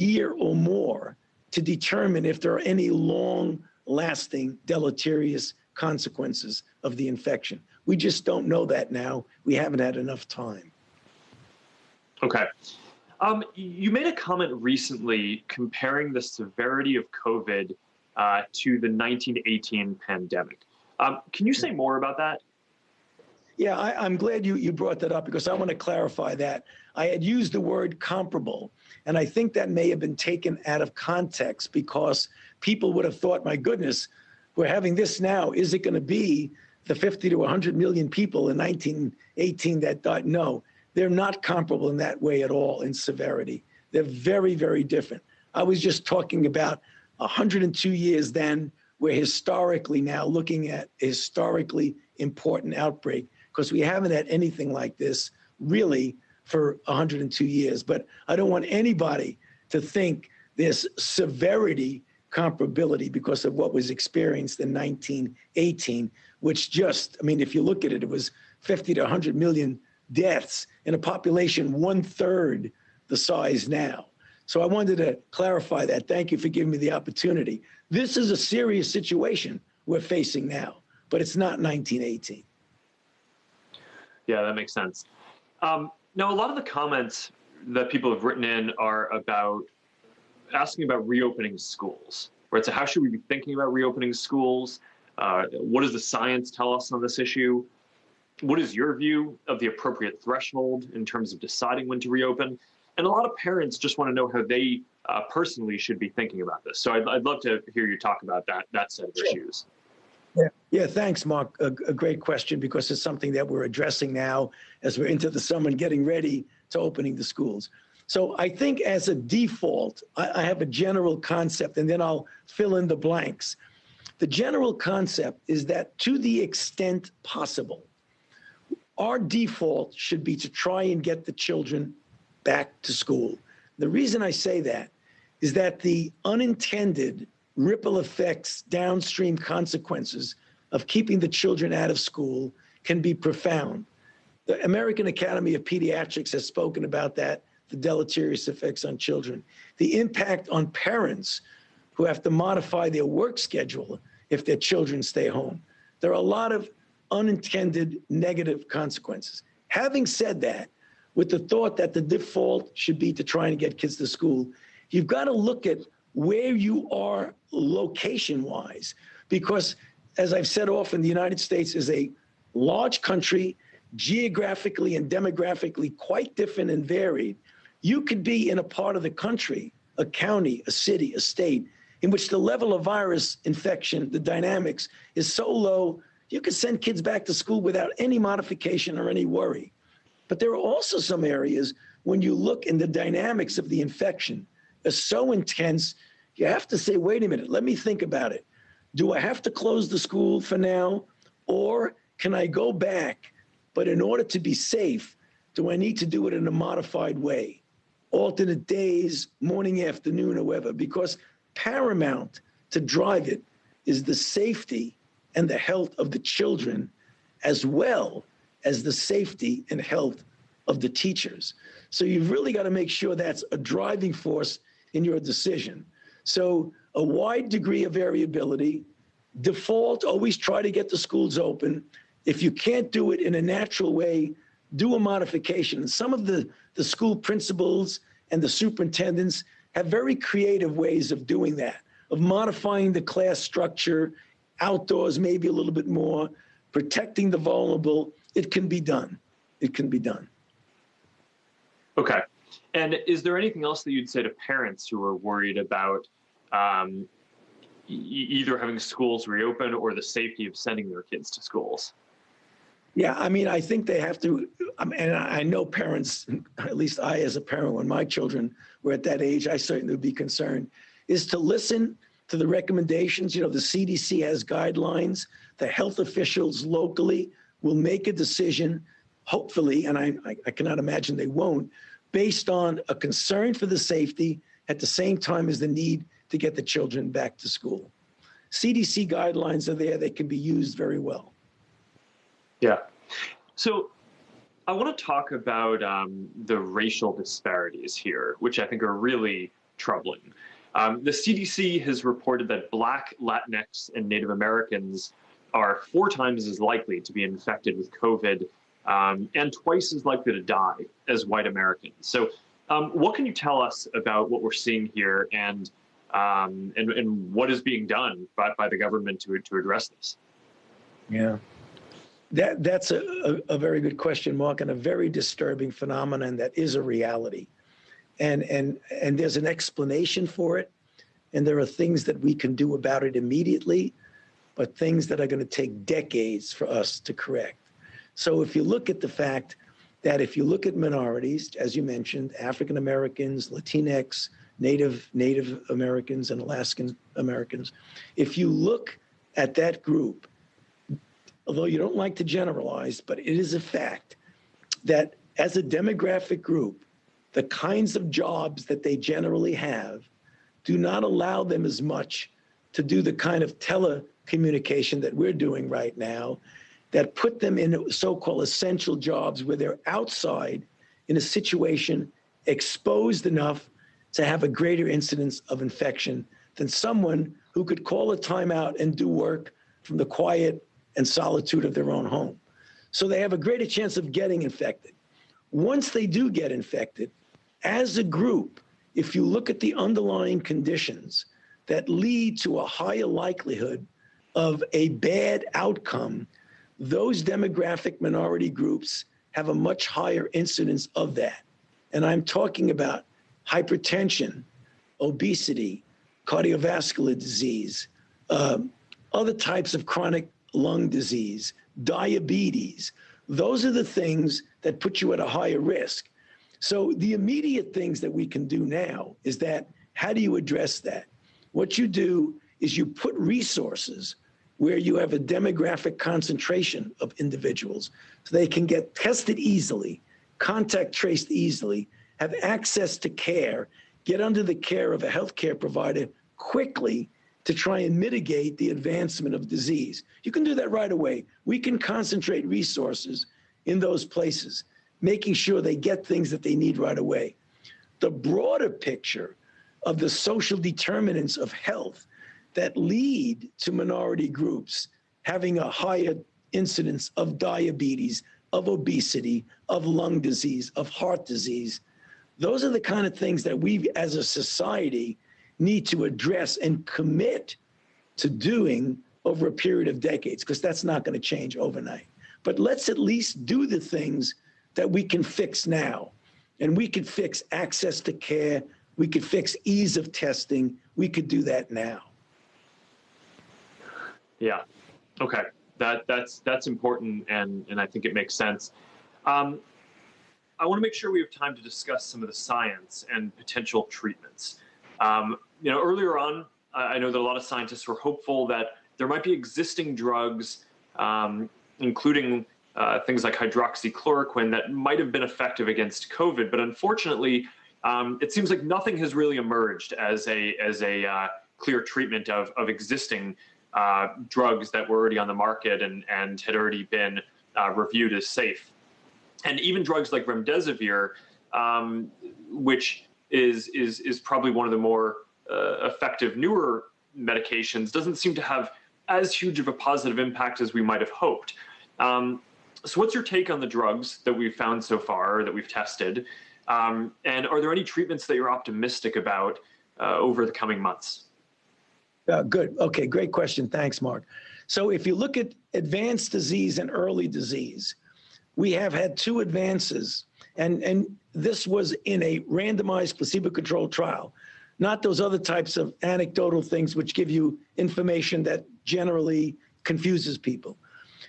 year or more to determine if there are any long lasting deleterious consequences of the infection. We just don't know that now. We haven't had enough time. Okay. Um, you made a comment recently comparing the severity of COVID uh, to the 1918 pandemic. Um, can you say more about that? Yeah, I, am glad you, you brought that up because I want to clarify that. I had used the word comparable, and I think that may have been taken out of context because people would have thought, my goodness, we're having this now. Is it going to be the 50 to 100 million people in 1918 that died? No, they're not comparable in that way at all in severity. They're very, very different. I was just talking about 102 years then, we're historically now looking at a historically important outbreak because we haven't had anything like this really for 102 years. But I don't want anybody to think there's severity comparability because of what was experienced in 1918, which just, I mean, if you look at it, it was 50 to 100 million deaths in a population one third the size now. So I wanted to clarify that. Thank you for giving me the opportunity. This is a serious situation we're facing now, but it's not 1918. Yeah, that makes sense. Um, now, a lot of the comments that people have written in are about asking about reopening schools, right? So, how should we be thinking about reopening schools? Uh, what does the science tell us on this issue? What is your view of the appropriate threshold in terms of deciding when to reopen? And a lot of parents just want to know how they uh, personally should be thinking about this. So I'd, I'd love to hear you talk about that that set of sure. issues. Yeah, yeah. Thanks, Mark. A, a, great question because it's something that we're addressing now as we're into the summer and getting ready to opening the schools. So I think as a default, I, I have a general concept, and then I'll fill in the blanks. The general concept is that to the extent possible, our default should be to try and get the children back to school. The reason I say that is that the unintended ripple effects, downstream consequences of keeping the children out of school can be profound. The American Academy of Pediatrics has spoken about that, the deleterious effects on children, the impact on parents who have to modify their work schedule if their children stay home. There are a lot of unintended negative consequences. Having said that, with the thought that the default should be to try and get kids to school, you've got to look at where you are location wise. Because as I've said often, the United States is a large country, geographically and demographically quite different and varied. You could be in a part of the country, a county, a city, a state, in which the level of virus infection, the dynamics is so low, you could send kids back to school without any modification or any worry. But there are also some areas when you look in the dynamics of the infection, is so intense, you have to say, wait a minute, let me think about it. Do I have to close the school for now? Or can I go back? But in order to be safe, do I need to do it in a modified way? Alternate days, morning, afternoon, or whatever, because paramount to drive it is the safety and the health of the children, as well as the safety and health of the teachers. So you've really got to make sure that's a driving force in your decision. So a wide degree of variability, default, always try to get the schools open. If you can't do it in a natural way, do a modification. Some of the, the school principals and the superintendents have very creative ways of doing that, of modifying the class structure, outdoors maybe a little bit more, protecting the vulnerable. It can be done. It can be done. Okay. And is there anything else that you'd say to parents who are worried about um, e either having schools reopen or the safety of sending their kids to schools? Yeah, I mean, I think they have to, um, and I know parents, at least I as a parent, when my children were at that age, I certainly would be concerned, is to listen to the recommendations. You know, the CDC has guidelines. The health officials locally will make a decision, hopefully, and I, I cannot imagine they won't, based on a concern for the safety at the same time as the need to get the children back to school. CDC guidelines are there, they can be used very well. Yeah. So I want to talk about um, the racial disparities here, which I think are really troubling. Um, the CDC has reported that Black, Latinx, and Native Americans are four times as likely to be infected with COVID um, and twice as likely to die as white Americans. So, um, what can you tell us about what we're seeing here and um, and, and what is being done by, by the government to, to address this? Yeah. That, that's a, a, a, very good question, Mark, and a very disturbing phenomenon that is a reality. And, and, and there's an explanation for it. And there are things that we can do about it immediately, but things that are going to take decades for us to correct. So if you look at the fact that if you look at minorities, as you mentioned, African Americans, Latinx, Native, Native Americans, and Alaskan Americans, if you look at that group, although you don't like to generalize, but it is a fact that as a demographic group, the kinds of jobs that they generally have do not allow them as much to do the kind of telecommunication that we're doing right now that put them in so-called essential jobs where they're outside in a situation exposed enough to have a greater incidence of infection than someone who could call a timeout and do work from the quiet and solitude of their own home. So they have a greater chance of getting infected. Once they do get infected, as a group, if you look at the underlying conditions that lead to a higher likelihood of a bad outcome, those demographic minority groups have a much higher incidence of that. And I'm talking about hypertension, obesity, cardiovascular disease, um, other types of chronic lung disease, diabetes. Those are the things that put you at a higher risk. So the immediate things that we can do now is that how do you address that? What you do is you put resources where you have a demographic concentration of individuals so they can get tested easily, contact traced easily, have access to care, get under the care of a healthcare provider quickly to try and mitigate the advancement of disease. You can do that right away. We can concentrate resources in those places, making sure they get things that they need right away. The broader picture of the social determinants of health that lead to minority groups having a higher incidence of diabetes, of obesity, of lung disease, of heart disease. Those are the kind of things that we as a society need to address and commit to doing over a period of decades, because that's not going to change overnight. But let's at least do the things that we can fix now. And we could fix access to care. We could fix ease of testing. We could do that now. Yeah. Okay. That that's that's important, and and I think it makes sense. Um, I want to make sure we have time to discuss some of the science and potential treatments. Um, you know, earlier on, I know that a lot of scientists were hopeful that there might be existing drugs, um, including uh, things like hydroxychloroquine, that might have been effective against COVID. But unfortunately, um, it seems like nothing has really emerged as a as a uh, clear treatment of of existing uh, drugs that were already on the market and and had already been uh, reviewed as safe. And even drugs like remdesivir, um, which is is is probably one of the more uh, effective newer medications doesn't seem to have as huge of a positive impact as we might have hoped. Um, so, what's your take on the drugs that we've found so far that we've tested? Um, and are there any treatments that you're optimistic about uh, over the coming months? Uh, good. Okay, great question. Thanks, Mark. So, if you look at advanced disease and early disease, we have had two advances, and, and this was in a randomized placebo controlled trial not those other types of anecdotal things which give you information that generally confuses people.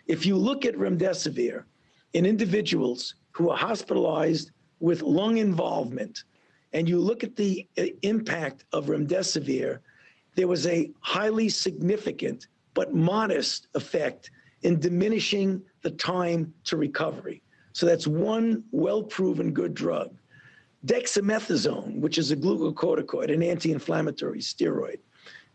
If you look at remdesivir in individuals who are hospitalized with lung involvement, and you look at the uh, impact of remdesivir, there was a highly significant but modest effect in diminishing the time to recovery. So that's one well-proven good drug. Dexamethasone, which is a glucocorticoid, an anti-inflammatory steroid,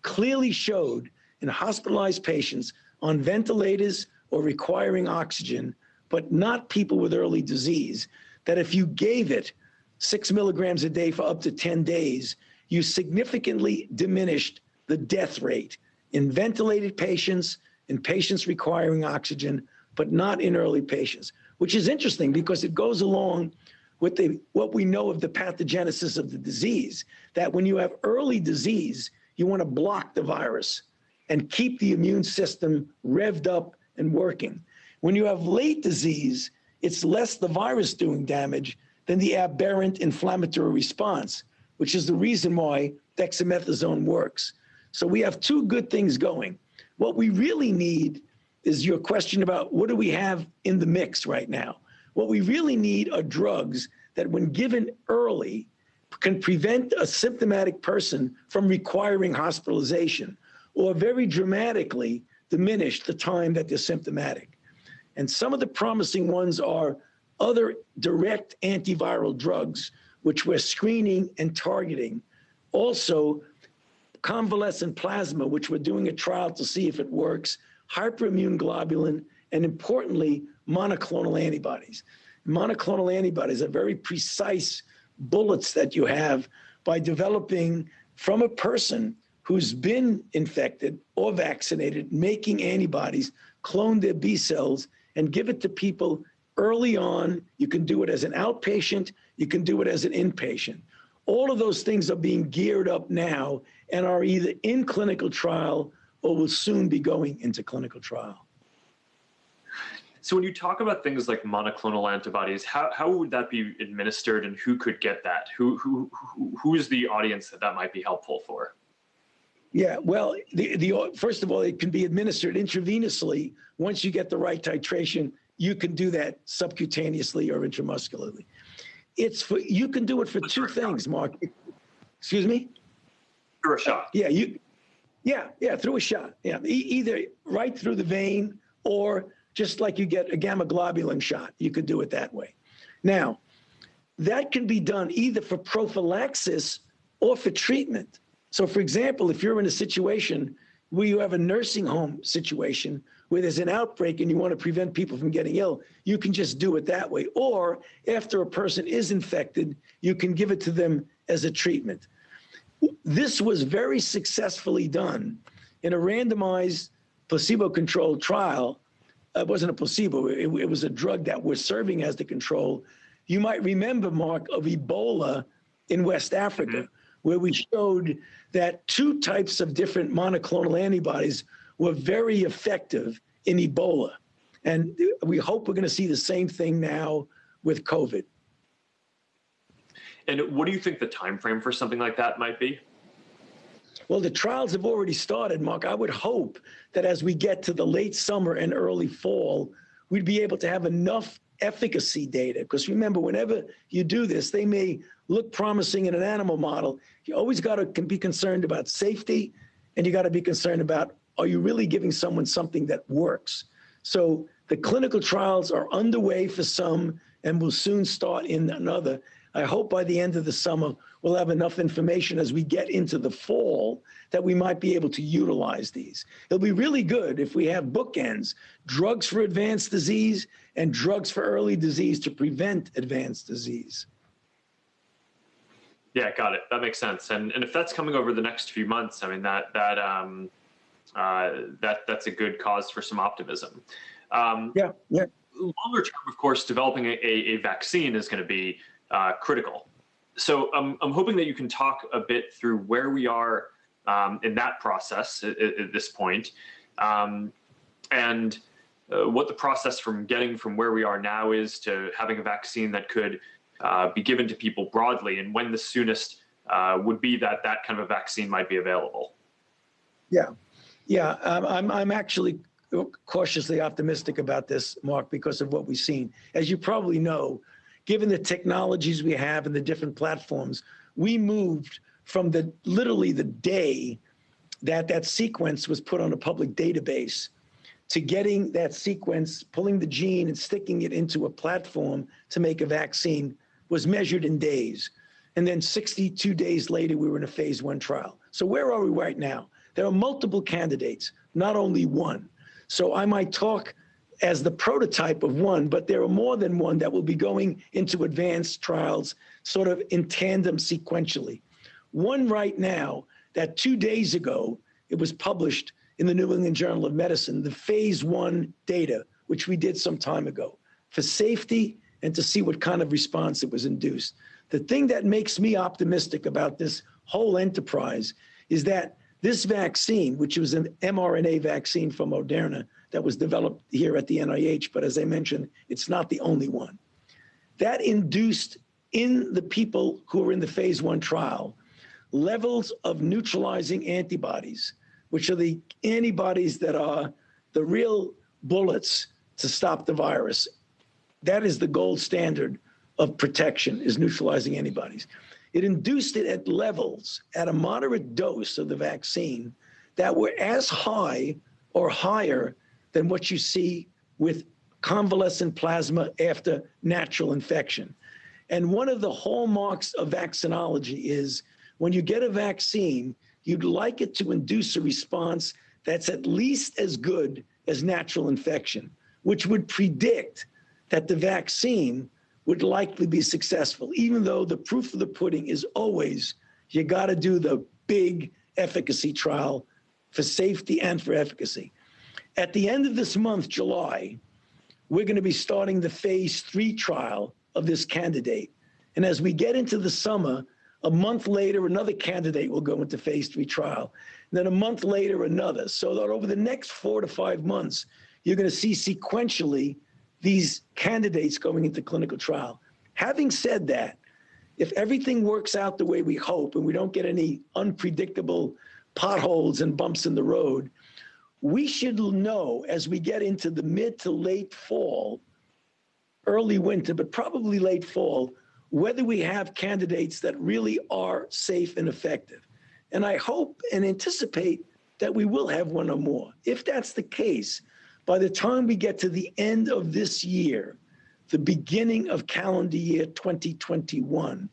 clearly showed in hospitalized patients on ventilators or requiring oxygen, but not people with early disease, that if you gave it six milligrams a day for up to 10 days, you significantly diminished the death rate in ventilated patients, in patients requiring oxygen, but not in early patients, which is interesting because it goes along with the, what we know of the pathogenesis of the disease, that when you have early disease, you want to block the virus and keep the immune system revved up and working. When you have late disease, it's less the virus doing damage than the aberrant inflammatory response, which is the reason why dexamethasone works. So we have two good things going. What we really need is your question about what do we have in the mix right now? What we really need are drugs that, when given early, can prevent a symptomatic person from requiring hospitalization or very dramatically diminish the time that they're symptomatic. And some of the promising ones are other direct antiviral drugs, which we're screening and targeting. Also, convalescent plasma, which we're doing a trial to see if it works, hyperimmune globulin, and importantly, monoclonal antibodies. Monoclonal antibodies are very precise bullets that you have by developing from a person who's been infected or vaccinated, making antibodies, clone their B cells, and give it to people early on. You can do it as an outpatient, you can do it as an inpatient. All of those things are being geared up now and are either in clinical trial or will soon be going into clinical trial. So when you talk about things like monoclonal antibodies, how, how would that be administered and who could get that? Who, who, who, who is the audience that that might be helpful for? Yeah, well, the, the first of all, it can be administered intravenously. Once you get the right titration, you can do that subcutaneously or intramuscularly. It's for you can do it for two things, Mark. Excuse me. Through a shot. Yeah, you. Yeah, yeah, through a shot. Yeah, e either right through the vein or just like you get a gamma globulin shot. You could do it that way. Now, that can be done either for prophylaxis or for treatment. So, for example, if you're in a situation where you have a nursing home situation where there's an outbreak and you want to prevent people from getting ill, you can just do it that way. Or after a person is infected, you can give it to them as a treatment. This was very successfully done in a randomized placebo controlled trial it wasn't a placebo. It, it, was a drug that was serving as the control. You might remember, Mark, of Ebola in West Africa, mm-hmm. where we showed that two types of different monoclonal antibodies were very effective in Ebola. And we hope we're going to see the same thing now with COVID. And what do you think the time frame for something like that might be? Well, the trials have already started, Mark. I would hope that as we get to the late summer and early fall, we'd be able to have enough efficacy data. Because remember, whenever you do this, they may look promising in an animal model. You always got to be concerned about safety, and you got to be concerned about are you really giving someone something that works? So the clinical trials are underway for some and will soon start in another. I hope by the end of the summer, we'll have enough information as we get into the fall that we might be able to utilize these. It'll be really good if we have bookends, drugs for advanced disease and drugs for early disease to prevent advanced disease. Yeah, got it. That makes sense. And and if that's coming over the next few months, I mean that that um, uh, that that's a good cause for some optimism. Um, yeah, yeah. Longer term, of course, developing a, a vaccine is going to be uh, critical. So I'm hoping that you can talk a bit through where we are um, in that process at, at this point, um, and uh, what the process from getting from where we are now is to having a vaccine that could uh, be given to people broadly, and when the soonest uh, would be that that kind of a vaccine might be available. Yeah, yeah, um, I'm I'm actually cautiously optimistic about this, Mark, because of what we've seen. As you probably know, given the technologies we have and the different platforms, we moved from the literally the day that that sequence was put on a public database to getting that sequence, pulling the gene and sticking it into a platform to make a vaccine was measured in days. And then 62 days later, we were in a phase one trial. So where are we right now? There are multiple candidates, not only one. So I might talk as the prototype of one, but there are more than one that will be going into advanced trials sort of in tandem sequentially. One right now that two days ago, it was published in the New England Journal of Medicine, the phase one data, which we did some time ago for safety and to see what kind of response it was induced. The thing that makes me optimistic about this whole enterprise is that this vaccine, which was an mRNA vaccine from Moderna that was developed here at the NIH, but as I mentioned, it's not the only one. That induced in the people who were in the phase one trial levels of neutralizing antibodies, which are the antibodies that are the real bullets to stop the virus. That is the gold standard of protection is neutralizing antibodies. It induced it at levels at a moderate dose of the vaccine that were as high or higher than what you see with convalescent plasma after natural infection. And one of the hallmarks of vaccinology is when you get a vaccine, you'd like it to induce a response that's at least as good as natural infection, which would predict that the vaccine would likely be successful, even though the proof of the pudding is always you got to do the big efficacy trial for safety and for efficacy. At the end of this month, July, we're going to be starting the phase three trial of this candidate. And as we get into the summer, a month later, another candidate will go into phase three trial. And then a month later, another. So that over the next four to five months, you're going to see sequentially these candidates going into clinical trial. Having said that, if everything works out the way we hope and we don't get any unpredictable potholes and bumps in the road, we should know as we get into the mid to late fall, early winter, but probably late fall, whether we have candidates that really are safe and effective. And I hope and anticipate that we will have one or more. If that's the case, by the time we get to the end of this year, the beginning of calendar year 2021,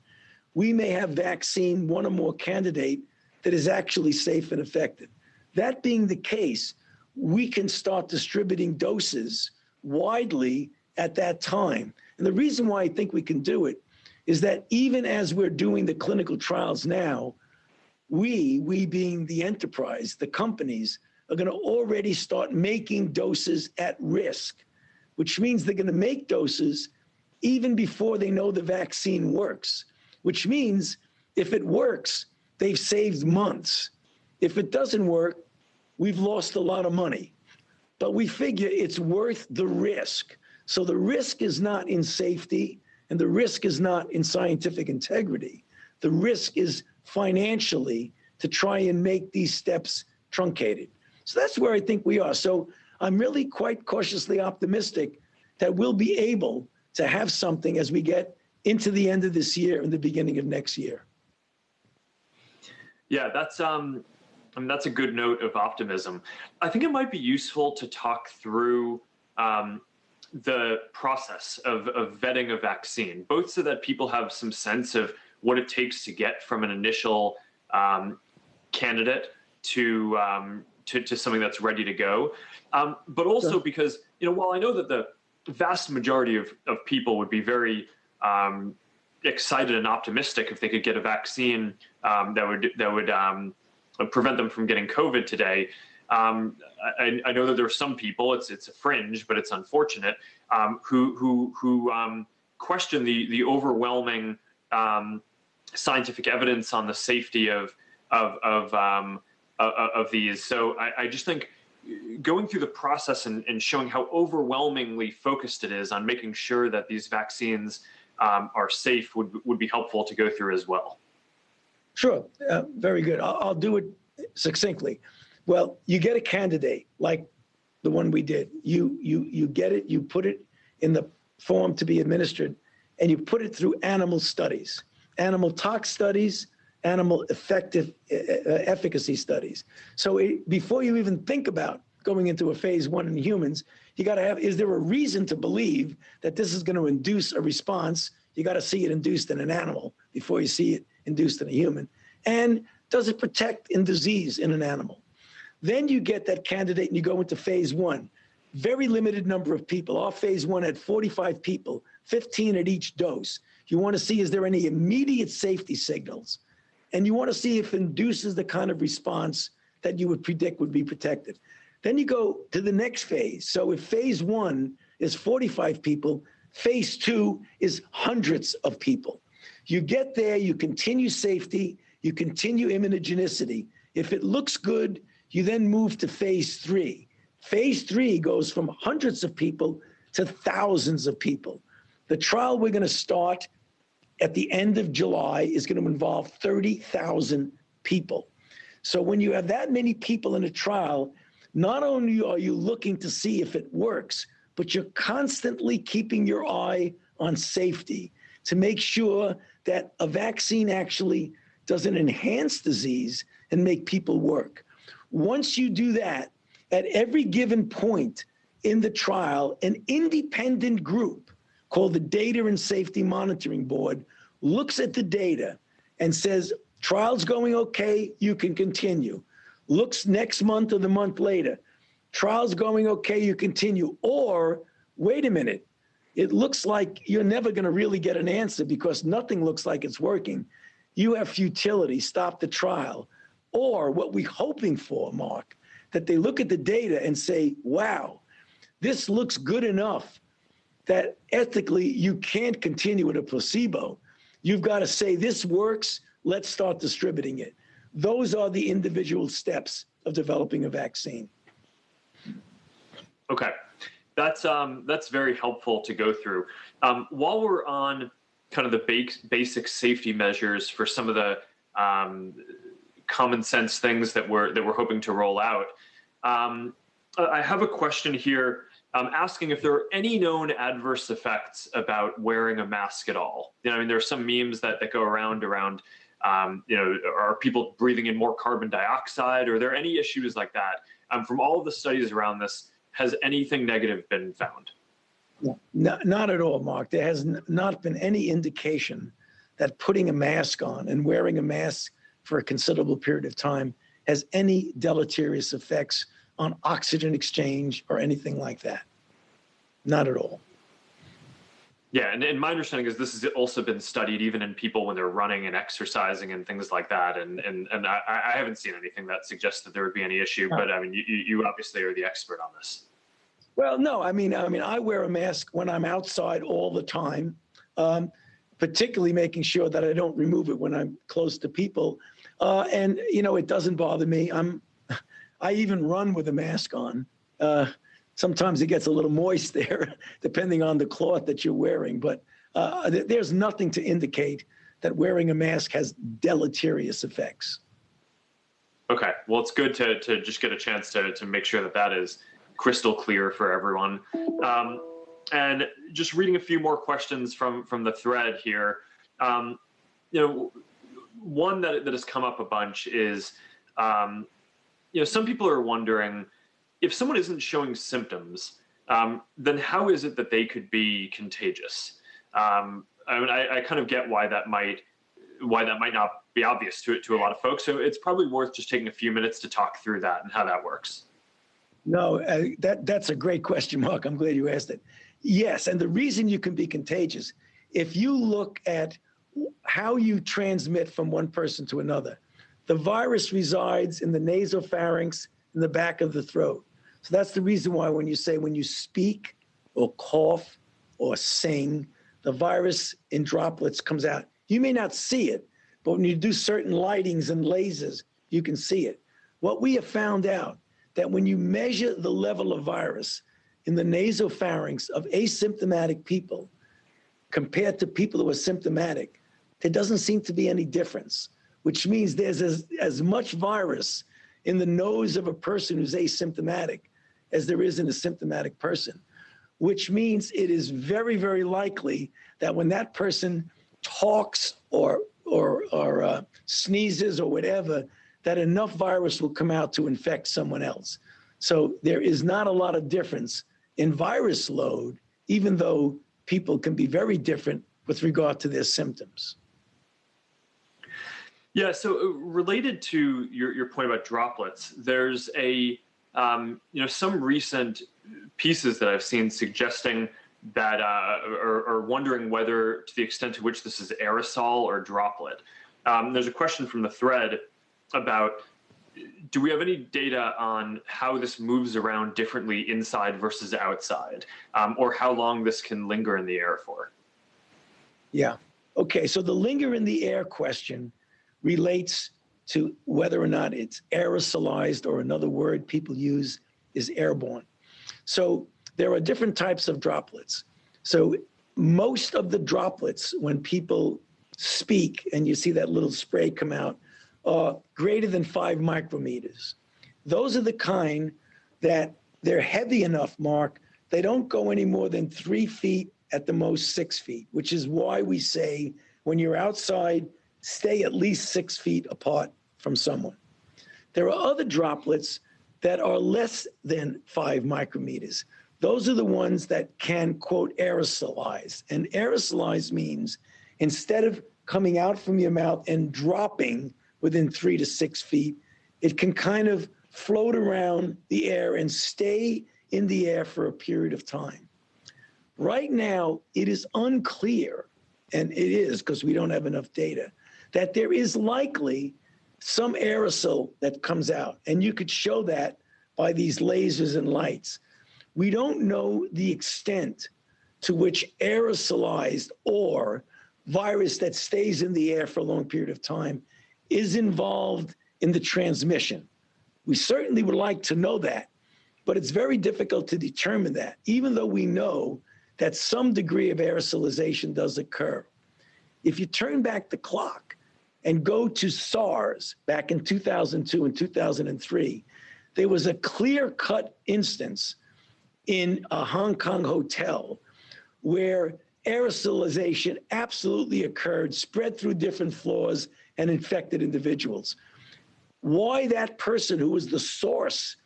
we may have vaccine one or more candidate that is actually safe and effective. That being the case, we can start distributing doses widely at that time. And the reason why I think we can do it is that even as we're doing the clinical trials now, we, we being the enterprise, the companies, are going to already start making doses at risk, which means they're going to make doses even before they know the vaccine works, which means if it works, they've saved months. If it doesn't work, we've lost a lot of money. But we figure it's worth the risk. So the risk is not in safety and the risk is not in scientific integrity. The risk is financially to try and make these steps truncated. So that's where I think we are. So I'm really quite cautiously optimistic that we'll be able to have something as we get into the end of this year and the beginning of next year. Yeah, that's um, Mean, that's a good note of optimism. I think it might be useful to talk through um, the process of, of vetting a vaccine, both so that people have some sense of what it takes to get from an initial um, candidate to um, to, to something that's ready to go. Um, but also sure. because, you know, while I know that the vast majority of, of people would be very um, excited and optimistic if they could get a vaccine um, that would that would um, prevent them from getting COVID today. Um, I, I, know that there are some people, it's it's a fringe, but it's unfortunate, um, who who who question the the overwhelming scientific evidence on the safety of of of uh, of these. So I, I, just think going through the process and, and, showing how overwhelmingly focused it is on making sure that these vaccines um, are safe would, would be helpful to go through as well. Sure, uh, very good. I'll, I'll do it succinctly. Well, you get a candidate like the one we did. You you you get it. You put it in the form to be administered, and you put it through animal studies, animal tox studies, animal effective uh, efficacy studies. So it, before you even think about going into a phase one in humans, you got to have, is there a reason to believe that this is going to induce a response? You got to see it induced in an animal before you see it induced in a human. And does it protect in disease in an animal? Then you get that candidate and you go into phase one. Very limited number of people. Our phase one had 45 people, 15 at each dose. You want to see, is there any immediate safety signals? and you want to see if it induces the kind of response that you would predict would be protected. Then you go to the next phase. So if phase one is 45 people, phase two is hundreds of people. You get there, you continue safety, you continue immunogenicity. If it looks good, you then move to phase three. Phase three goes from hundreds of people to thousands of people. The trial we're going to start at the end of July is going to involve 30,000 people. So when you have that many people in a trial, not only are you looking to see if it works, but you're constantly keeping your eye on safety to make sure that a vaccine actually doesn't enhance disease and make people work. Once you do that, at every given point in the trial, an independent group called the Data and Safety Monitoring Board looks at the data and says, trial's going okay, you can continue. Looks next month or the month later, trial's going okay, you continue. Or, wait a minute, it looks like you're never going to really get an answer because nothing looks like it's working. You have futility, stop the trial. Or what we're hoping for, Mark, that they look at the data and say, wow, this looks good enough that ethically you can't continue with a placebo. You've got to say, this works, let's start distributing it. Those are the individual steps of developing a vaccine. Okay, that's um, that's very helpful to go through. Um, while we're on kind of the basic safety measures for some of the um, common sense things that we're that we're hoping to roll out, um, I have a question here. Um, asking if there are any known adverse effects about wearing a mask at all. You know, I mean, there are some memes that, that go around around, um, you know, are people breathing in more carbon dioxide? Are there any issues like that? From all of the studies around this, has anything negative been found? No, not at all, Mark. There has not been any indication that putting a mask on and wearing a mask for a considerable period of time has any deleterious effects on oxygen exchange or anything like that. Not at all. Yeah, and, and my understanding is this has also been studied even in people when they're running and exercising and things like that. And and and I, I haven't seen anything that suggests that there would be any issue. But I mean, you, you obviously are the expert on this. Well, no, I mean, I mean, I wear a mask when I'm outside all the time, um, particularly making sure that I don't remove it when I'm close to people. Uh, and you know, it doesn't bother me. I'm, I even run with a mask on. Uh, sometimes it gets a little moist there, depending on the cloth that you're wearing. But uh, th there's nothing to indicate that wearing a mask has deleterious effects. Okay, well, it's good to, to just get a chance to, to make sure that that is crystal clear for everyone. Um, and just reading a few more questions from, from the thread here. Um, you know, one that, that has come up a bunch is, um, you know, some people are wondering, if someone isn't showing symptoms, um, then how is it that they could be contagious? Um, I mean, I, I, kind of get why that might why that might not be obvious to to a lot of folks. So it's probably worth just taking a few minutes to talk through that and how that works. No, uh, that that's a great question, Mark. I'm glad you asked it. Yes, and the reason you can be contagious, if you look at how you transmit from one person to another, the virus resides in the nasopharynx in the back of the throat. So that's the reason why when you say when you speak or cough or sing, the virus in droplets comes out. You may not see it, but when you do certain lightings and lasers, you can see it. What we have found out that when you measure the level of virus in the nasopharynx of asymptomatic people compared to people who are symptomatic, there doesn't seem to be any difference, which means there's as, as much virus in the nose of a person who's asymptomatic as there is in a symptomatic person, which means it is very, very likely that when that person talks or, or, or uh, sneezes or whatever, that enough virus will come out to infect someone else. So there is not a lot of difference in virus load, even though people can be very different with regard to their symptoms. Yeah, so uh, related to your, your point about droplets, there's a um, you know, some recent pieces that I've seen suggesting that uh, or, or, wondering whether, to the extent to which this is aerosol or droplet. Um, there's a question from the thread about do we have any data on how this moves around differently inside versus outside, um, or how long this can linger in the air for? Yeah. Okay. So the linger in the air question relates to whether or not it's aerosolized or another word people use is airborne. So there are different types of droplets. So most of the droplets, when people speak and you see that little spray come out, are greater than five micrometers. Those are the kind that they're heavy enough, Mark, they don't go any more than three feet, at the most six feet, which is why we say when you're outside, stay at least six feet apart from someone. There are other droplets that are less than five micrometers. Those are the ones that can, quote, aerosolize. And aerosolize means instead of coming out from your mouth and dropping within three to six feet, it can kind of float around the air and stay in the air for a period of time. Right now, it is unclear, and it is because we don't have enough data, that there is likely some aerosol that comes out. And you could show that by these lasers and lights. We don't know the extent to which aerosolized or virus that stays in the air for a long period of time is involved in the transmission. We certainly would like to know that, but it's very difficult to determine that, even though we know that some degree of aerosolization does occur. If you turn back the clock and go to SARS back in 2002 and 2003, there was a clear cut instance in a Hong Kong hotel where aerosolization absolutely occurred, spread through different floors, and infected individuals. Why that person who was the source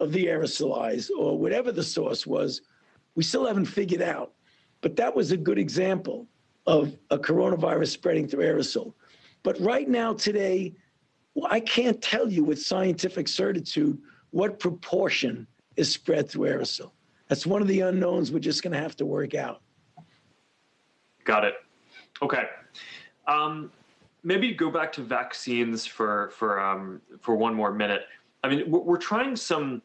of the aerosolized or whatever the source was, we still haven't figured out. But that was a good example of a coronavirus spreading through aerosol. But right now, today, I can't tell you with scientific certitude what proportion is spread through aerosol. That's one of the unknowns we're just going to have to work out. Got it. Okay. Um, maybe go back to vaccines for for um, for one more minute. I mean, we're, trying some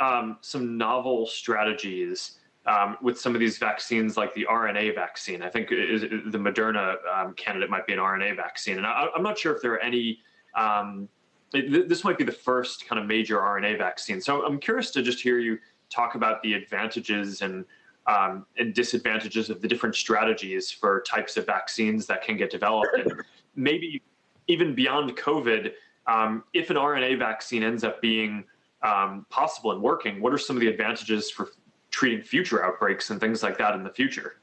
um, some novel strategies um, with some of these vaccines, like the RNA vaccine. I think is, the Moderna um, candidate might be an RNA vaccine, and I, am not sure if there are any. Um, this might be the first kind of major RNA vaccine. So I'm curious to just hear you talk about the advantages and um, and disadvantages of the different strategies for types of vaccines that can get developed, and maybe even beyond COVID. Um, if an RNA vaccine ends up being um, possible and working, what are some of the advantages for treating future outbreaks and things like that in the future?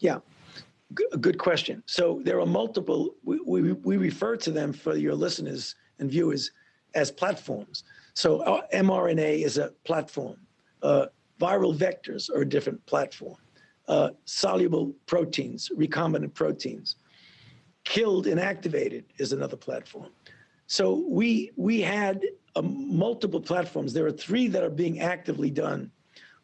Yeah, G- good question. So there are multiple, we, we, we refer to them for your listeners and viewers as platforms. So uh, mRNA is a platform. Uh, viral vectors are a different platform. Uh, soluble proteins, recombinant proteins. Killed inactivated is another platform. So we we had uh, multiple platforms. There are three that are being actively done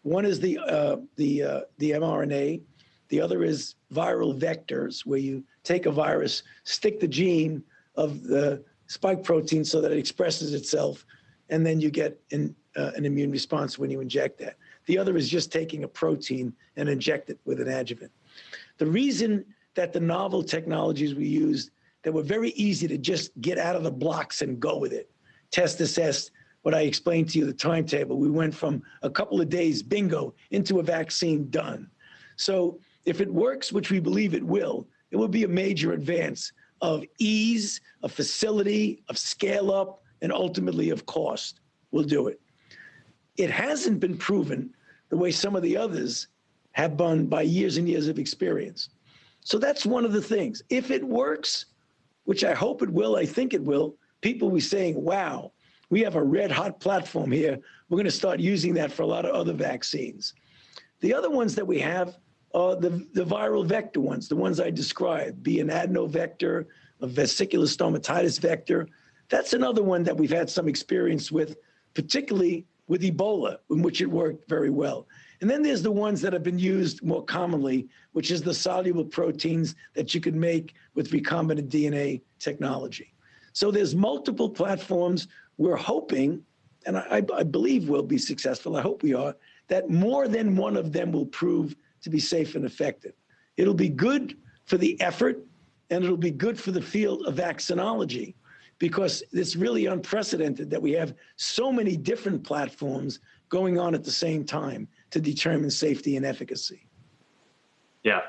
one is the uh, the uh, the mRNA. The other is viral vectors, where you take a virus, stick the gene of the spike protein so that it expresses itself, and then you get an, uh, an immune response when you inject that. The other is just taking a protein and inject it with an adjuvant. The reason that the novel technologies we used that were very easy to just get out of the blocks and go with it, test, assess, what I explained to you, the timetable. We went from a couple of days, bingo, into a vaccine done. So if it works, which we believe it will, it will be a major advance of ease, of facility, of scale up, and ultimately of cost. We'll do it. It hasn't been proven the way some of the others have been by years and years of experience. So that's one of the things. If it works, which I hope it will, I think it will, people will be saying, wow, we have a red hot platform here. We're going to start using that for a lot of other vaccines. The other ones that we have are the, the viral vector ones, the ones I described, be an adenovector, a vesicular stomatitis vector. That's another one that we've had some experience with, particularly with Ebola, in which it worked very well. And then there's the ones that have been used more commonly, which is the soluble proteins that you can make with recombinant DNA technology. So there's multiple platforms. We're hoping, and I, I believe we'll be successful, I hope we are, that more than one of them will prove to be safe and effective. It'll be good for the effort and it'll be good for the field of vaccinology because it's really unprecedented that we have so many different platforms going on at the same time to determine safety and efficacy. Yeah.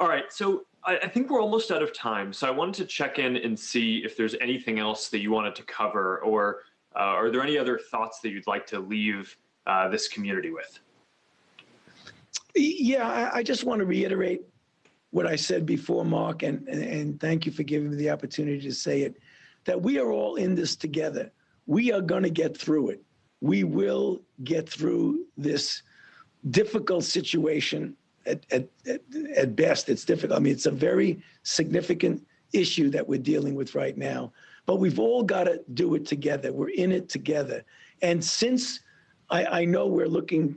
All right. So I, I, think we're almost out of time. So I wanted to check in and see if there's anything else that you wanted to cover, or uh, are there any other thoughts that you'd like to leave uh, this community with? Yeah, I, I just want to reiterate what I said before, Mark, and, and, and thank you for giving me the opportunity to say it, that we are all in this together. We are going to get through it. We will get through this difficult situation at, at, at, best. It's difficult. I mean, it's a very significant issue that we're dealing with right now, but we've all got to do it together. We're in it together. And since I, I know we're looking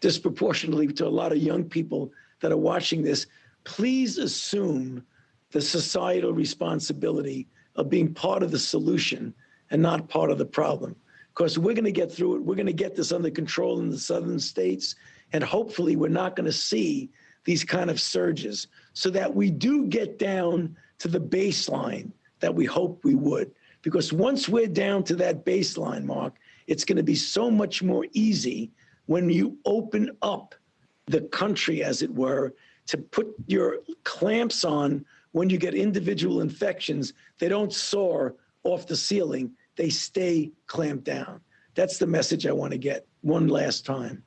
disproportionately to a lot of young people that are watching this, please assume the societal responsibility of being part of the solution and not part of the problem. Because we're going to get through it. We're going to get this under control in the southern states. And hopefully, we're not going to see these kind of surges so that we do get down to the baseline that we hope we would. Because once we're down to that baseline, Mark, it's going to be so much more easy when you open up the country, as it were, to put your clamps on when you get individual infections. They don't soar off the ceiling, they stay clamped down. That's the message I want to get one last time.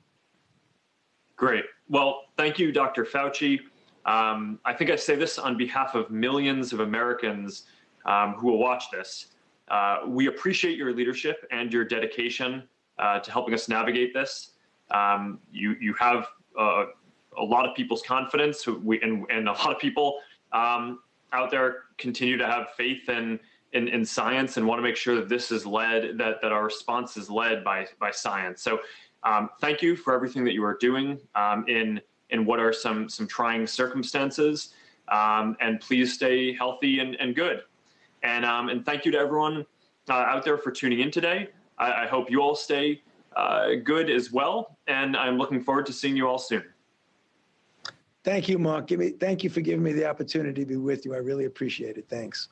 Great. Well, thank you, Dr. Fauci. Um, I think I say this on behalf of millions of Americans um, who will watch this. Uh, we appreciate your leadership and your dedication uh, to helping us navigate this. Um, you you have uh, a lot of people's confidence, we, and, and a lot of people um, out there continue to have faith in, in, in science and want to make sure that this is led, that, that our response is led by, by science. So um, thank you for everything that you are doing um, in, in what are some, some trying circumstances. Um, and please stay healthy and, and good. And, um, and thank you to everyone uh, out there for tuning in today. I, I hope you all stay uh, good as well. And I'm looking forward to seeing you all soon. Thank you, Mark. Give me, thank you for giving me the opportunity to be with you. I really appreciate it. Thanks.